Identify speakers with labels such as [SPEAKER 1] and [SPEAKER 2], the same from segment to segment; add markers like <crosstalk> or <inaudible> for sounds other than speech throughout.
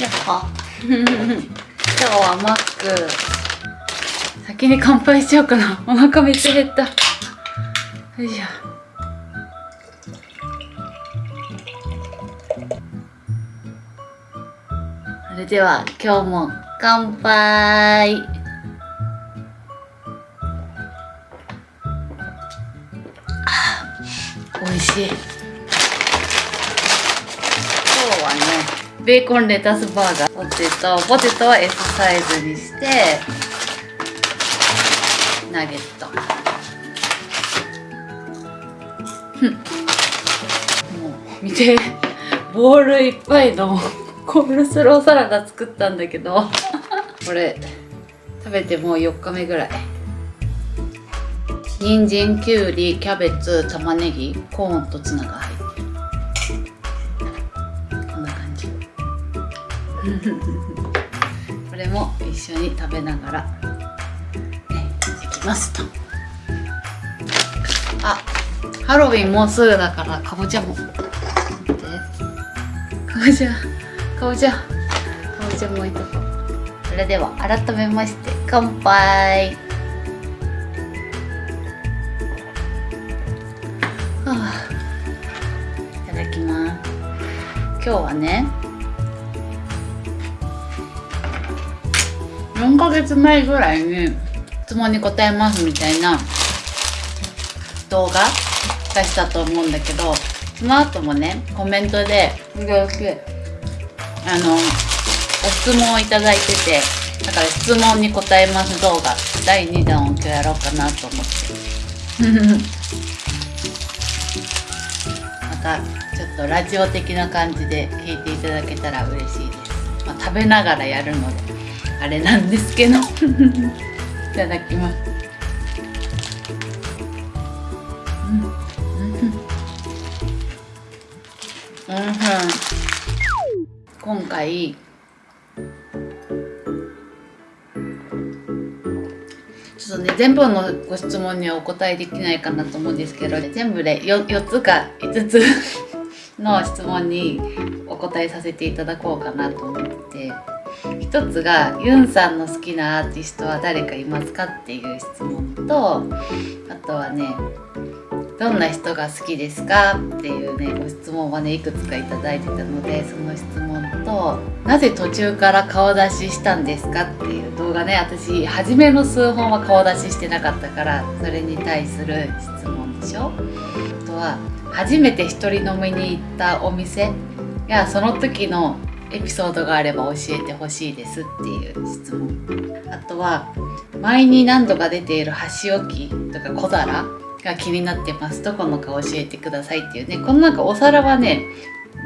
[SPEAKER 1] やっほ <laughs> 今日はマック。先に乾杯しちゃおうかな。お腹めっちゃ減った。よいしょ。それでは今日も乾杯。美味しい。ベーコンレタスバーガー。ポテト。ポテトは S サイズにしてナゲット。ふん。もう見て。ボウルいっぱいのコールスローサラダ作ったんだけど。これ食べてもう4日目ぐらい。人参きゅうりキャベツ玉ねぎコーンとツナが入って <laughs> これも一緒に食べながらねできますと。あハロウィンもうすぐだからかぼちゃも。かぼちゃかぼちゃかぼちゃもいとこそれでは改めまして乾杯。はあいただきます。今日はね4ヶ月前ぐらいに質問に答えますみたいな動画出したと思うんだけどその後もねコメントで時々あのご質問をいただいててだから質問に答えます動画。第2弾を今日やろうかなと思って。<laughs> またちょっとラジオ的な感じで聞いていただけたら嬉しいです、まあ、食べながらやるので。あれなんですけど。いただきます。うん。うん。うん。今回ちょっとね全部のご質問にはお答えできないかなと思うん。ですけど全部で 4, 4つか5つの質問にお答えさせていただこうかなと思って一つがユンさんの好きなアーティストは誰かいますかっていう質問とあとはねどんな人が好きですかっていうねご質問はねいくつかいいてたのでその質問となぜ途中から顔出ししたんですかっていう動画ね私初めの数本は顔出ししてなかったからそれに対する質問でしょ。あとは初めて一人飲みに行ったお店やその時のエピソードがあれば教えてほしいですっていう質問。あとは前に何度か出ている箸置きとか小皿が気になってますどこのか教えてくださいっていうねこのなんかお皿はね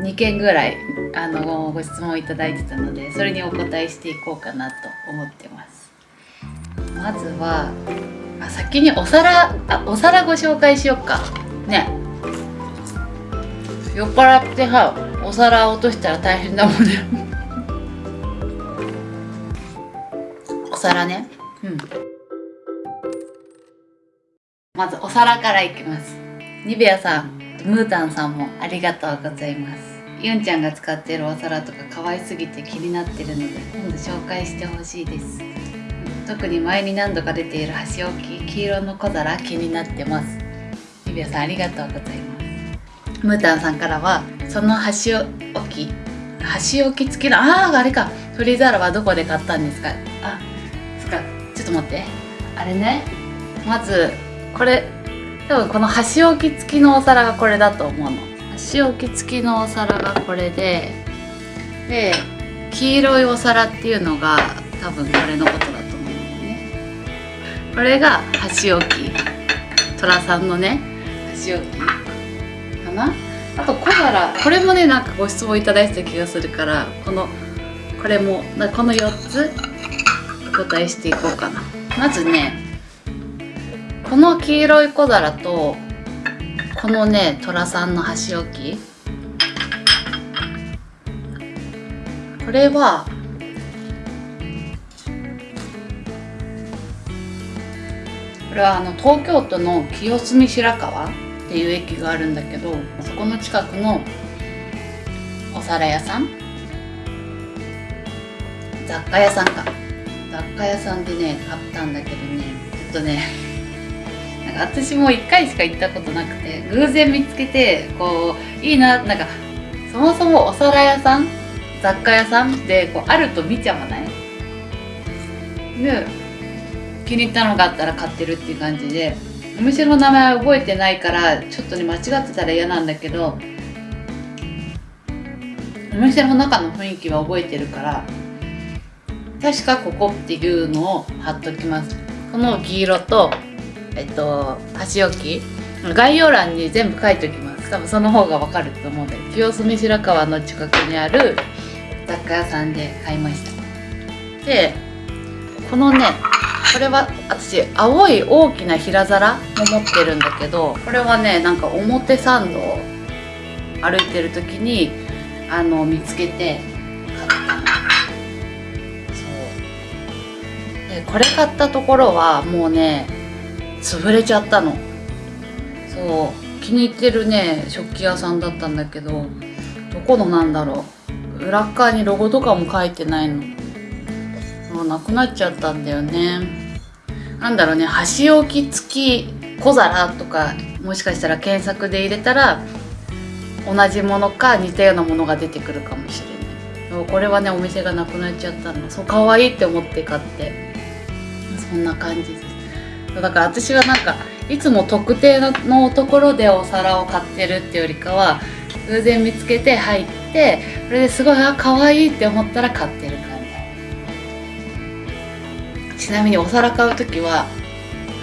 [SPEAKER 1] 2件ぐらいあのご質問いただいてたのでそれにお答えしていこうかなと思ってます。まずはあ先にお皿あお皿ご紹介しよっか。ね。酔っ払ってさお皿落としたら大変だもんね。<laughs> お皿ね。うん。まずお皿からいきます。ニベアさんムータンさんもありがとうございます。ユンちゃんが使っているお皿とか可愛すぎて気になってるので今度紹介してほしいです。特に前に何度か出ている箸置き黄色の小皿気になってます。ニベアさんありがとうございますムータンさんからはその箸置き箸置き付きのあああれか。取り皿はどこで買ったんですか？あそっか。ちょっと待って。あれね。まずこれ多分この箸置き付きのお皿がこれだと思うの。箸置き付きのお皿がこれでで黄色いお皿っていうのが多分これのことだと思うんだよね。これが箸置き。寅さんのね箸置き。な。あと小皿これもねなんかご質問いただいてた気がするからこのこれもこの4つお答えしていこうかな。まずねこの黄色い小皿とこのね寅さんの箸置き。これはこれはあの東京都の清澄白河？っていう駅があるんだけどそこの近くのお皿屋さん雑貨屋さんか。雑貨屋さんでね買ったんだけどねちょっとね <laughs> なんか私も1回しか行ったことなくて偶然見つけてこういいななんかそもそもお皿屋さん雑貨屋さんってこうあると見ちゃわない？で気に入ったのがあったら買ってるっていう感じで。お店の名前は覚えてないからちょっとね間違ってたら嫌なんだけどお店の中の雰囲気は覚えてるから確かここっていうのを貼っときます。この黄色とえっと箸置き概要欄に全部書いておきます。多分その方がわかると思うんで清澄白河の近くにある雑貨屋さんで買いました。でこのねこれは私青い大きな平皿も持ってるんだけどこれはねなんか表参道歩いてる時にあの見つけて買ったそう。でこれ買ったところはもうね潰れちゃったの。そう。気に入ってるね食器屋さんだったんだけどどこのなんだろう。裏側にロゴとかも書いてないの。もうなくなっちゃったんだよね。なんだろうね箸置き付き小皿とかもしかしたら検索で入れたら同じものか似たようなものが出てくるかもしれない。これはねお店がなくなっちゃったの。そう可愛いって思って買って。そんな感じです。だから私はなんかいつも特定のところでお皿を買ってるっていうよりかは偶然見つけて入ってそれですごいあ可愛いって思ったら買ってる。ちなみにお皿買う時は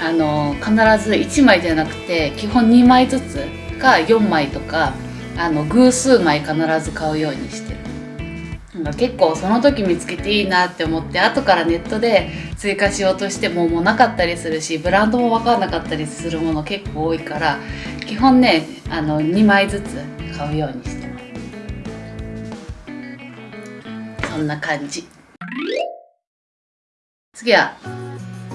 [SPEAKER 1] あの必ず1枚じゃなくて基本2枚ずつか4枚とかあの偶数枚必ず買うようにしてる。なんか結構その時見つけていいなって思って後からネットで追加しようとしてももうなかったりするしブランドも分かんなかったりするもの結構多いから基本ねあの2枚ずつ買うようにしてます。そんな感じ。次は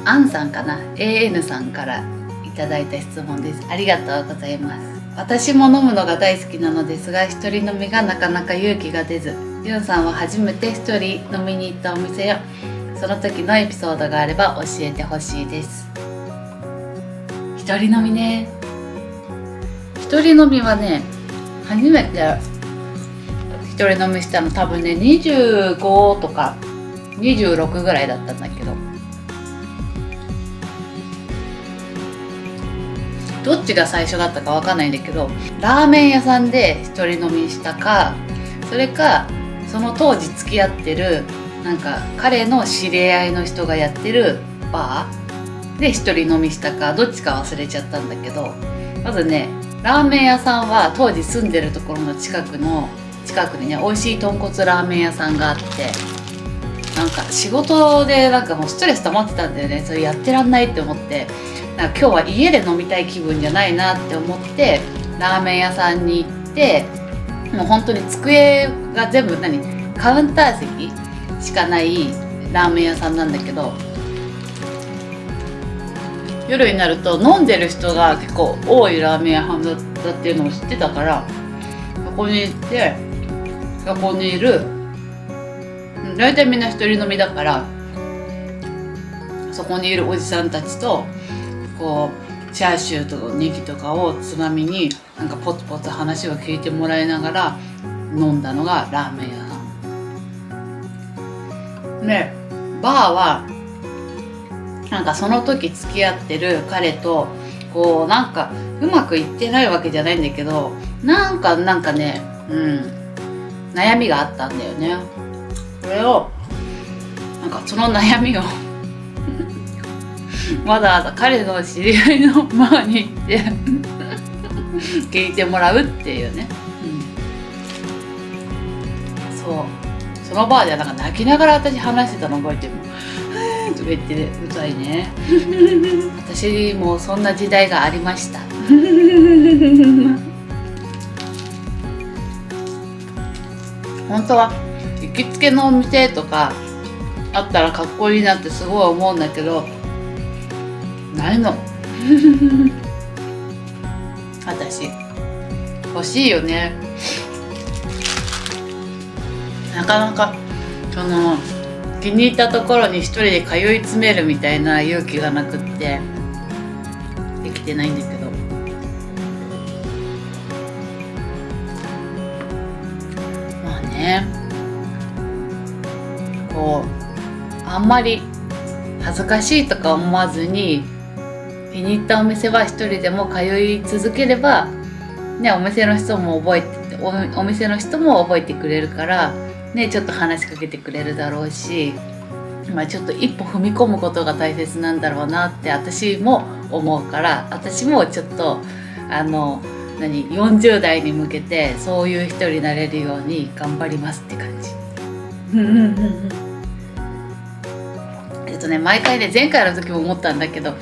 [SPEAKER 1] アンさんかな？AN さんからいただいた質問です。ありがとうございます。私も飲むのが大好きなのですが一人飲みがなかなか勇気が出ず。ユンさんは初めて一人飲みに行ったお店やその時のエピソードがあれば教えてほしいです。一人飲みね。一人飲みはね初めて一人飲みしたの多分ね25とか26ぐらいだったんだけど。どっちが最初だったかわかんないんだけどラーメン屋さんで一人飲みしたかそれかその当時付き合ってるなんか彼の知り合いの人がやってるバーで一人飲みしたかどっちか忘れちゃったんだけどまずねラーメン屋さんは当時住んでるところの近くの近くにね美味しい豚骨ラーメン屋さんがあってなんか仕事でなんかもうストレス溜まってたんだよね。それやってらんないって思って。なんか今日は家で飲みたい気分じゃないなって思ってラーメン屋さんに行ってもう本当に机が全部何？カウンター席しかないラーメン屋さんなんだけど夜になると飲んでる人が結構多いラーメン屋さんだっていうのを知ってたからそこに行ってそこにいる大体みんな一人飲みだからそこにいるおじさんたちとこうチャーシューとネギとかをつまみになんかポツポツ話を聞いてもらいながら飲んだのがラーメン屋さん。でバーはなんかその時付き合ってる彼とこうなんかうまくいってないわけじゃないんだけどなんかなんかねうん悩みがあったんだよね。それをなんかその悩みをわざわざ彼の知り合いのバーに行って <laughs> 聞いてもらうっていうね、うん、そう。そのバーではなんか泣きながら私話してたの覚えてる。の「とか言ってうざいね。<laughs> 私もそんな時代がありました。<laughs> 本当は行きつけのお店とかあったらかっこいいなってすごい思うんだけどないの。<laughs> 私。欲しいよね。なかなかその気に入ったところに一人で通い詰めるみたいな勇気がなくってできてないんだけど。まあね。うあんまり恥ずかしいとか思わずに気に入ったお店は一人でも通い続ければねお店の人も覚えてお店の人も覚えてくれるからねちょっと話しかけてくれるだろうしまあちょっと一歩踏み込むことが大切なんだろうなって私も思うから私もちょっとあの何40代に向けてそういう人になれるように頑張りますって感じ。とね毎回ね前回の時も思ったんだけど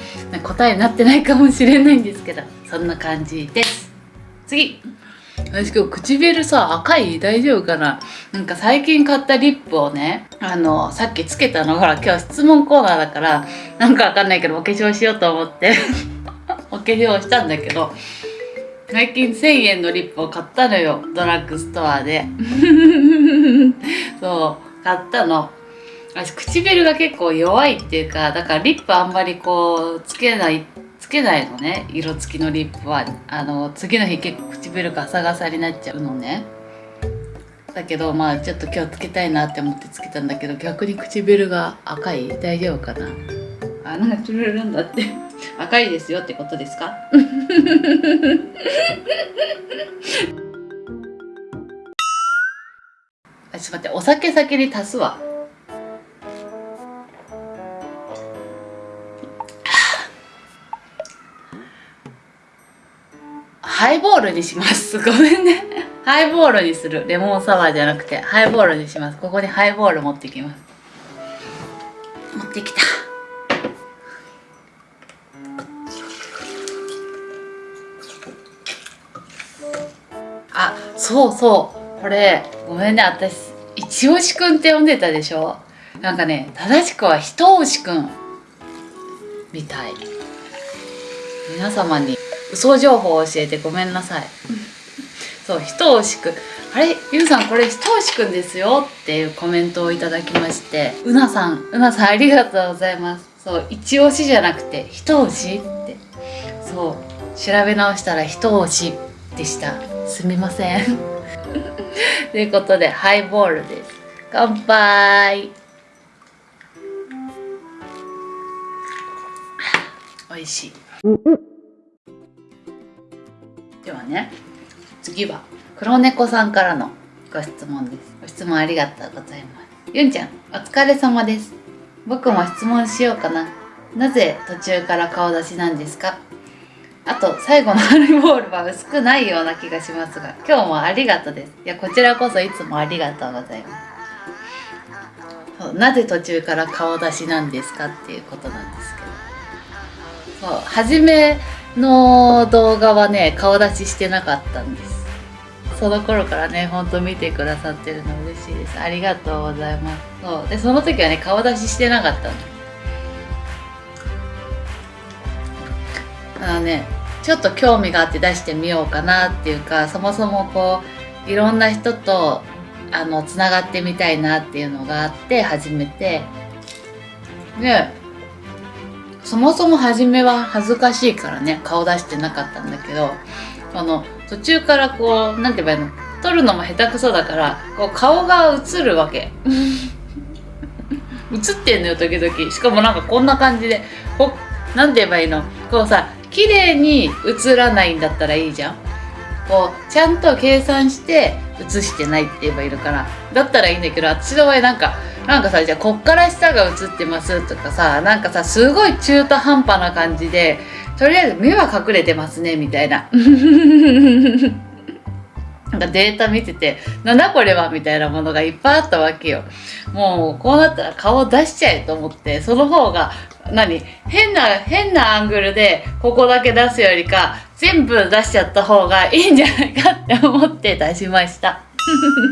[SPEAKER 1] 答えになってないかもしれないんですけどそんな感じです。次。私今日唇さ赤い？大丈夫かな？なんか最近買ったリップをねあのさっきつけたのほら今日質問コーナーだからなんかわかんないけどお化粧しようと思って <laughs> お化粧したんだけど最近1000円のリップを買ったのよドラッグストアで。<laughs> そう買ったの。私唇が結構弱いっていうかだからリップあんまりこうつけないつけないのね。色付きのリップは。あの次の日結構唇ガサガサになっちゃうのね。だけどまあちょっと今日つけたいなって思ってつけたんだけど逆に唇が赤い？大丈夫かな？あなんかつれるんだって。赤いですよってことですか？<laughs> あちょっと待ってお酒先に足すわハイボールにします。<laughs> ごめんね。ハイボールにする。レモンサワーじゃなくて、ハイボールにします。ここにハイボール持ってきます。持ってきた。あ、そうそう。これ、ごめんね。私、一押しくんって呼んでたでしょ？なんかね、正しくは一押しくん。みたい。皆様に嘘情報を教えてごめんなさいそう一押しくあれゆうさんこれ一押しくんですよっていうコメントをいただきましてうなさんうなさんありがとうございますそう一押しじゃなくて一押しってそう調べ直したら一押しでしたすみませんということでハイボールです乾杯美味しいではね次は黒猫さんからのご質問です。ご質問ありがとうございます。ゆんちゃんお疲れ様です。僕も質問しようかな。なぜ途中から顔出しなんですか？あと最後のハイボールは薄くないような気がしますが今日もありがとうです。いやこちらこそいつもありがとうございます。なぜ途中から顔出しなんですかっていうことなんですけど。そう初めの動画はね顔出ししてなかったんです。その頃からねほんと見てくださってるの嬉しいです。ありがとうございます。そう。でその時はね顔出ししてなかったの。あのねちょっと興味があって出してみようかなっていうかそもそもこういろんな人とあのつながってみたいなっていうのがあって始めて。でそもそも初めは恥ずかしいからね顔出してなかったんだけどあの途中からこう何て言えばいいの？撮るのも下手くそだからこう顔が映るわけ。<laughs> 映ってんのよ時々。しかもなんかこんな感じで。こ何て言えばいいの？こうさ綺麗に映らないんだったらいいじゃん。こうちゃんと計算して映してないって言えばいるからだったらいいんだけど私の場合なんかなんかさじゃあこっから下が映ってますとかさなんかさすごい中途半端な感じでとりあえず目は隠れてますねみたいな。<laughs> なんかデータ見ててなんだこれはみたいなものがいっぱいあったわけよ。もうこうなったら顔出しちゃえと思ってその方が何？変な変なアングルでここだけ出すよりか全部出しちゃった方がいいんじゃないかって思って出しました。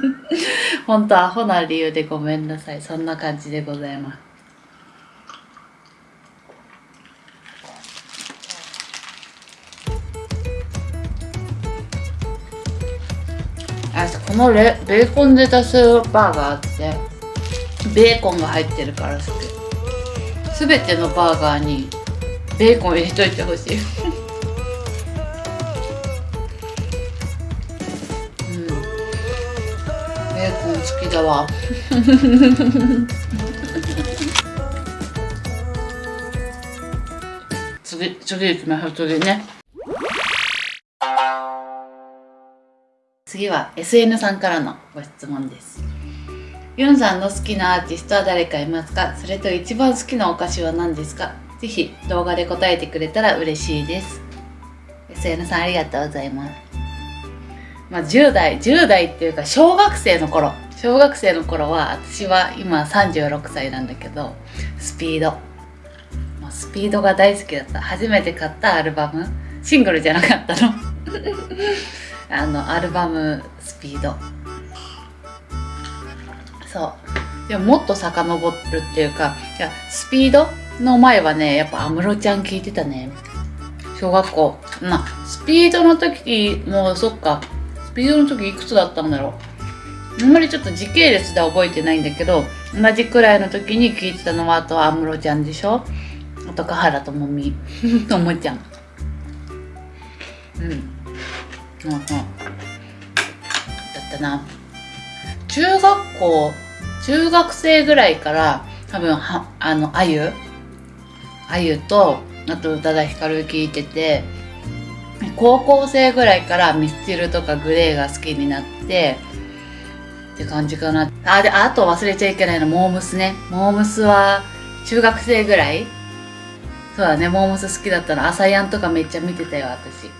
[SPEAKER 1] <laughs> 本当アホな理由でごめんなさい。そんな感じでございます。あこのレベーコンで出すバーがあってベーコンが入ってるから好き全てのバーガーにベーコン入れといてほしい。うん。ベーコン好きだわ。次次行きましょう次ね。次は SN さんからのご質問です。ユンさんの好きなアーティストは誰かいますか？それと一番好きなお菓子は何ですか？ぜひ動画で答えてくれたら嬉しいです。SN さんありがとうございます。まあ10代10代っていうか小学生の頃。小学生の頃は私は今36歳なんだけどスピード。もうスピードが大好きだった。初めて買ったアルバム。シングルじゃなかったの。<laughs> あのアルバムスピード。そう。でももっと遡るっていうかいやスピードの前はねやっぱ安室ちゃん聞いてたね。小学校。まあスピードの時もうそっか。スピードの時いくつだったんだろう。あんまりちょっと時系列では覚えてないんだけど同じくらいの時に聞いてたのはあとは安室ちゃんでしょ。あと華原朋美。<laughs> ともちゃん。うん。うんうん、だったな。中学校中学生ぐらいから多分はあのあゆ？あゆとあと宇多田ヒカル聞いてて高校生ぐらいからミスチルとかグレーが好きになってって感じかな。あであと忘れちゃいけないのモームスね。モームスは中学生ぐらい？そうだねモームス好きだったの。朝やんとかめっちゃ見てたよ私。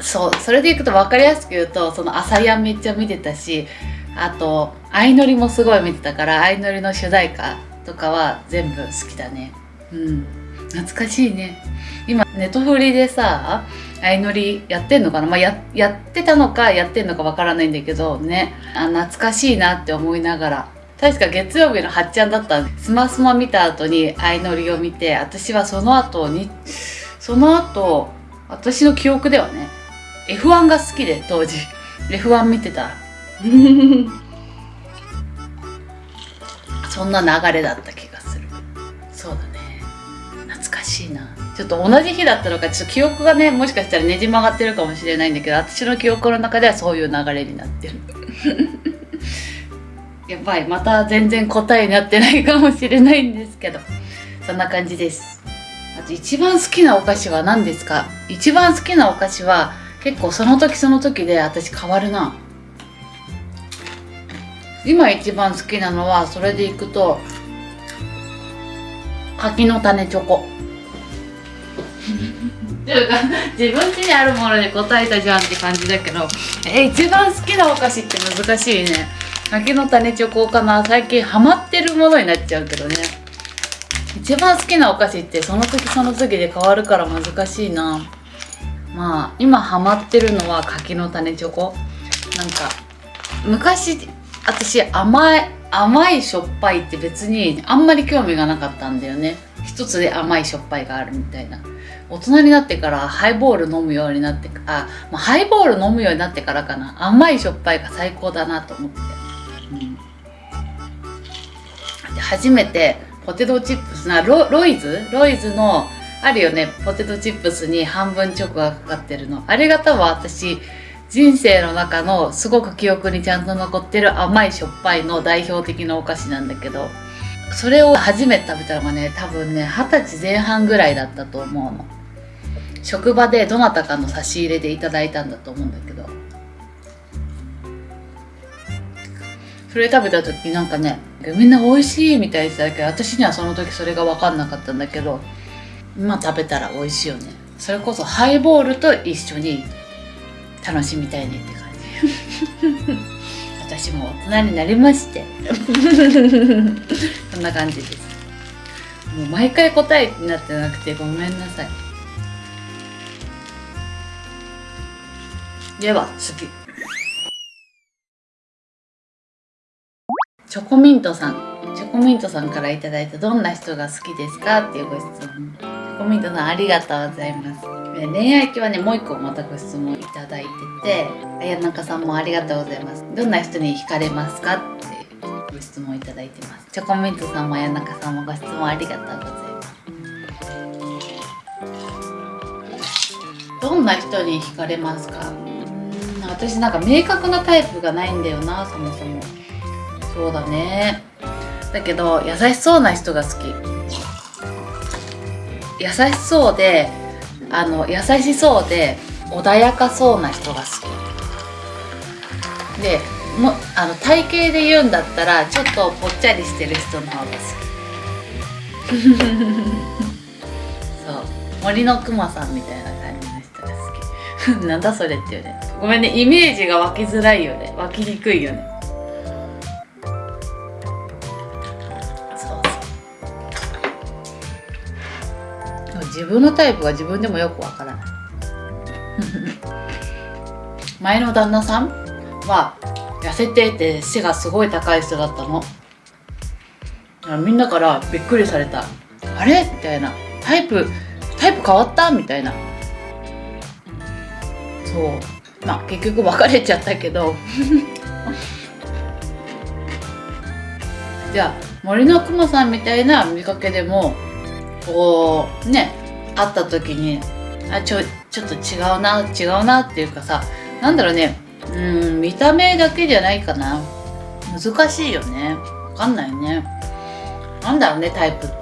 [SPEAKER 1] そうそれでいくと分かりやすく言うとその朝やんめっちゃ見てたしあと相乗りもすごい見てたから相乗りの主題歌とかは全部好きだね。うん。懐かしいね。今ネトフリでさ相乗りやってんのかな？まあややってたのかやってんのかわからないんだけどね。あ懐かしいなって思いながら。確か月曜日のはっちゃんだったスマスマ見た後に相乗りを見て私はその後にその後私の記憶ではね F1 が好きで当時。F1 見てた <laughs> そんな流れだった気がする。そうだね。懐かしいな。ちょっと同じ日だったのかちょっと記憶がねもしかしたらねじ曲がってるかもしれないんだけど私の記憶の中ではそういう流れになってる。<laughs> やばい。また全然答えになってないかもしれないんですけど。そんな感じです。あと一番好きなお菓子は何ですか？一番好きなお菓子は結構その時その時で私変わるな。今一番好きなのはそれでいくと柿の種チョコ。っていうか自分家にあるもので答えたじゃんって感じだけどえ一番好きなお菓子って難しいね。柿の種チョコかな。最近ハマってるものになっちゃうけどね。一番好きなお菓子ってその時その時で変わるから難しいな。まあ今ハマってるのは柿の種チョコ。なんか昔私甘い甘いしょっぱいって別にあんまり興味がなかったんだよね。一つで甘いしょっぱいがあるみたいな。大人になってからハイボール飲むようになってあ、まあ、ハイボール飲むようになってからかな。甘いしょっぱいが最高だなと思って、うん、初めてポテトチップスなロロイズ？ロイズのあるよね。ポテトチップスに半分チョコがかかってるの。あれが多分私人生の中のすごく記憶にちゃんと残ってる甘いしょっぱいの代表的なお菓子なんだけどそれを初めて食べたのがね多分ね二十歳前半ぐらいだったと思うの。職場でどなたかの差し入れでいただいたんだと思うんだけど。それ食べた時なんかねみんな美味しいみたいに言ってたけど私にはその時それが分かんなかったんだけど今食べたら美味しいよね。それこそハイボールと一緒に楽しみたいねって感じ。私も大人になりまして。<laughs> そんな感じです。もう毎回答えになってなくてごめんなさい。では次。チョコミントさんチョコミントさんから頂いたどんな人が好きですかっていうご質問。チョコミントさんありがとうございます。恋愛系はねもう一個またご質問いただいてて綾中さんもありがとうございます。どんな人に惹かれますかってご質問いただいてます。チョコミントさんも谷中さんもご質問ありがとうございます。どんな人に惹かれますか？私なんか明確なタイプがないんだよなそもそも。そうだね。だけど優しそうな人が好き。優しそうであの優しそうで穏やかそうな人が好き。でもあの体型で言うんだったらちょっとぽっちゃりしてる人の方が好き。<laughs> そう。森のくまさんみたいな感じの人が好き。<laughs> なんだそれっていうね。ごめんねイメージが湧きづらいよね。湧きにくいよね自分のタイプが自分でもよくわからない。<laughs> 前の旦那さんは痩せてて背がすごい高い人だったの。みんなからびっくりされた。あれ？みたいな。タイプタイプ変わった？みたいな。そう。まあ結局別れちゃったけど。<laughs> じゃあ森のくまさんみたいな見かけでもこうね会った時にあちょちょっと違うな違うなっていうかさなんだろうねうん見た目だけじゃないかな。難しいよね。わかんないね。なんだろうねタイプって。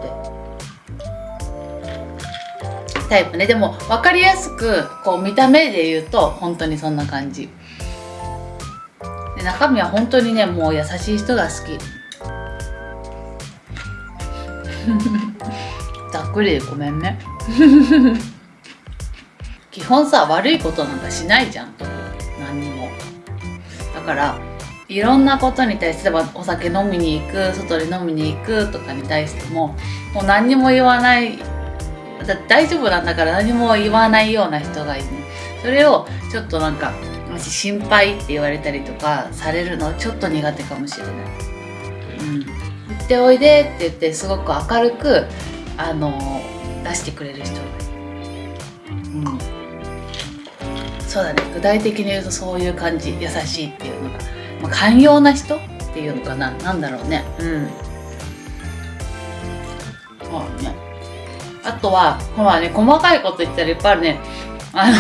[SPEAKER 1] タイプね。でも分かりやすくこう見た目で言うと本当にそんな感じ。で中身は本当にねもう優しい人が好き。<laughs> ざっくりでごめんね。<laughs> 基本さ悪いことなんかしないじゃんと。何にもだからいろんなことに対してお酒飲みに行く外で飲みに行くとかに対してももう何にも言わないだ大丈夫なんだから何も言わないような人がいる。それをちょっとなんかもし心配って言われたりとかされるのちょっと苦手かもしれない。うん、言っておいでって言ってすごく明るくあの出してくれる人が。うん。そうだね。具体的に言うとそういう感じ。優しいっていうのが、まあ、寛容な人っていうのかな。なんだろうね。うん。そうね。あとはほらね細かいこと言ったらいっぱいあるね。あの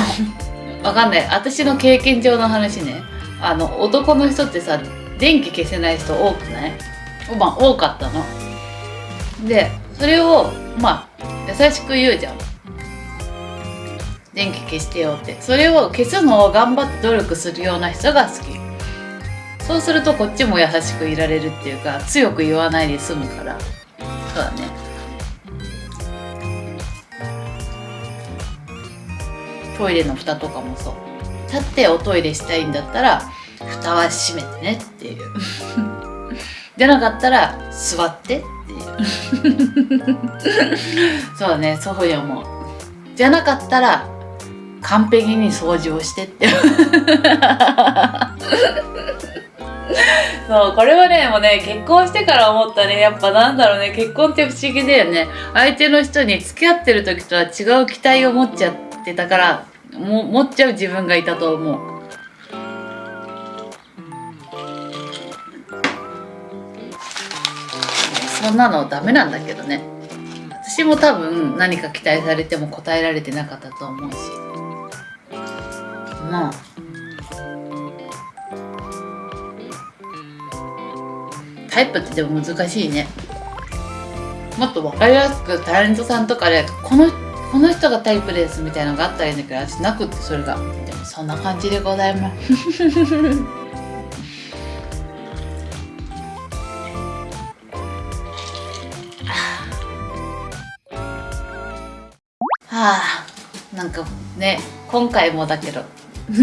[SPEAKER 1] わかんない。私の経験上の話ね。あの男の人ってさ電気消せない人多くない？まあ多かったの。でそれをまあ優しく言うじゃん。電気消してよって。それを消すのを頑張って努力するような人が好き。そうするとこっちも優しくいられるっていうか強く言わないで済むから。そうだね。トイレの蓋とかもそう。立っておトイレしたいんだったら蓋は閉めてねっていう。<laughs> じゃなかったら座って。<laughs> そうだねそういうふうに思う。じゃなかったら完璧に掃除をしてって。<laughs> そうこれはねもうね結婚してから思ったね。やっぱなんだろうね結婚って不思議だよね。相手の人に付き合ってる時とは違う期待を持っちゃってたからも持っちゃう自分がいたと思う。そんなのダメなんだけどね。私も多分何か期待されても答えられてなかったと思うし。まあ。タイプってでも難しいね。もっと分かりやすくタレントさんとかでこのこの人がタイプですみたいなのがあったらいいんだけど私なくってそれが。でもそんな感じでございます。なんかね今回もだけど <laughs>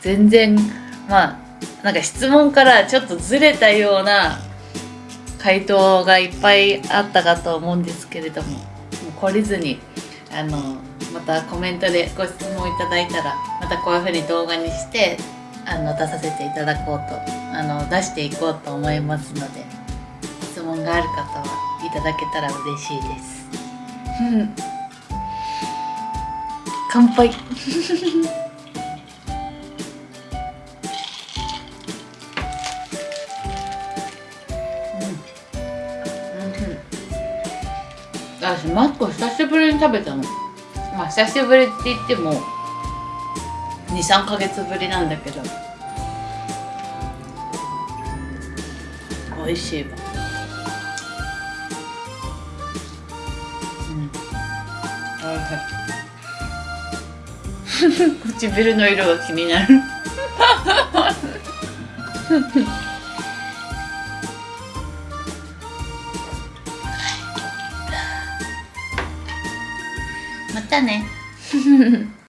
[SPEAKER 1] 全然まあなんか質問からちょっとずれたような回答がいっぱいあったかと思うんですけれどももう懲りずにあのまたコメントでご質問いただいたらまたこういうふうに動画にしてあの出させていただこうとあの出していこうと思いますので質問がある方はいただけたら嬉しいです。<laughs> 乾杯。うん、私マック久しぶりに食べたの。まあ久しぶりって言っても23ヶ月ぶりなんだけど。美味しいわ、うん、おいしい。唇の色が気になるまたね <laughs>